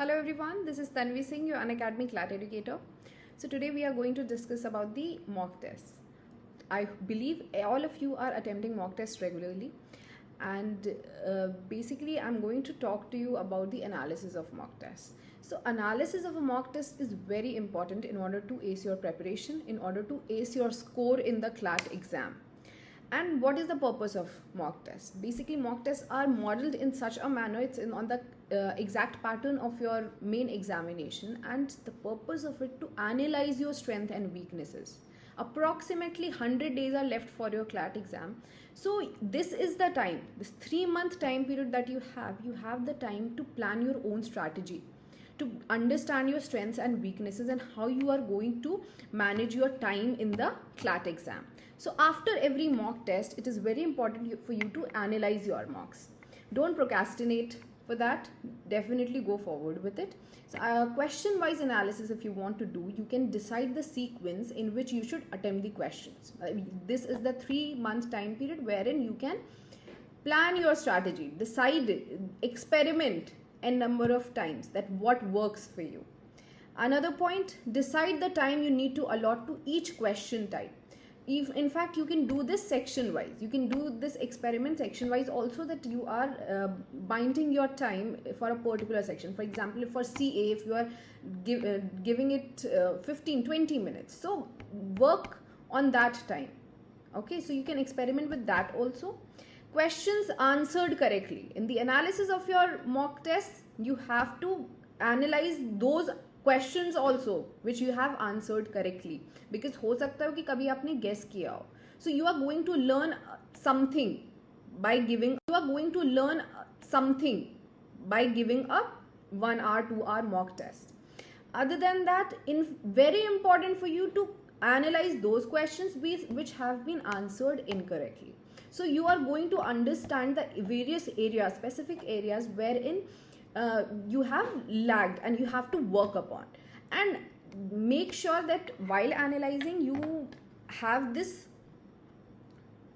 Hello everyone, this is Tanvi Singh, your Unacademy CLAT educator. So today we are going to discuss about the mock tests. I believe all of you are attempting mock tests regularly and uh, basically I'm going to talk to you about the analysis of mock tests. So analysis of a mock test is very important in order to ace your preparation, in order to ace your score in the CLAT exam and what is the purpose of mock tests? Basically mock tests are modeled in such a manner it's in on the uh, exact pattern of your main examination and the purpose of it to analyze your strength and weaknesses. Approximately 100 days are left for your clat exam. So this is the time this 3 month time period that you have you have the time to plan your own strategy to understand your strengths and weaknesses and how you are going to manage your time in the CLAT exam. So after every mock test, it is very important for you to analyze your mocks. Don't procrastinate for that. Definitely go forward with it. So uh, question wise analysis if you want to do, you can decide the sequence in which you should attempt the questions. Uh, this is the three month time period wherein you can plan your strategy, decide, experiment n number of times that what works for you. Another point, decide the time you need to allot to each question type. If, in fact, you can do this section wise. You can do this experiment section wise also that you are uh, binding your time for a particular section. For example, for CA, if you are give, uh, giving it uh, 15, 20 minutes. So work on that time. Okay, so you can experiment with that also questions answered correctly. In the analysis of your mock test, you have to analyze those questions also which you have answered correctly because हो सकता है कि कभी आपने guess किया हो so you are going to learn something by giving you are going to learn something by giving a one hour two hour mock test other than that in very important for you to analyze those questions which have been answered incorrectly so you are going to understand the various areas, specific areas wherein uh, you have lagged and you have to work upon. And make sure that while analyzing you have this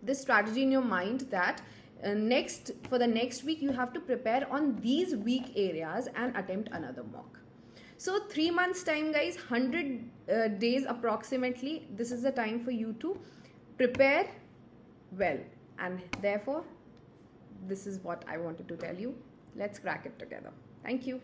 this strategy in your mind that uh, next for the next week you have to prepare on these weak areas and attempt another mock so three months time guys 100 uh, days approximately this is the time for you to prepare well and therefore this is what I wanted to tell you. Let's crack it together. Thank you.